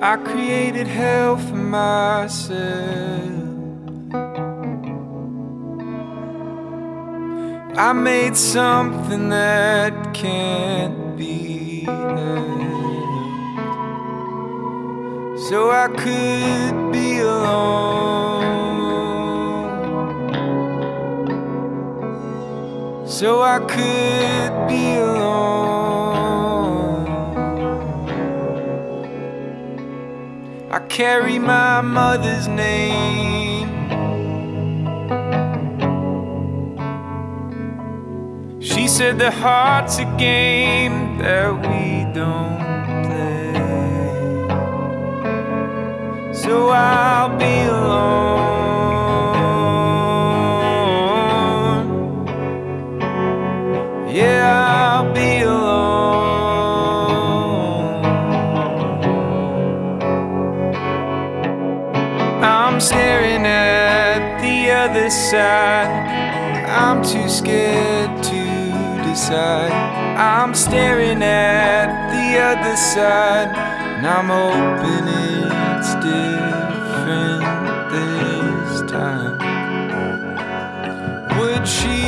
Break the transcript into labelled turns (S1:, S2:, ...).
S1: I created hell for myself. I made something that can't be helped. So I could be alone. So I could be alone. I carry my mother's name. She said the heart's a game that we don't I'll be alone. Yeah, I'll be alone. I'm staring at the other side. I'm too scared to decide. I'm staring at the other side, and I'm hoping it's different time. Would she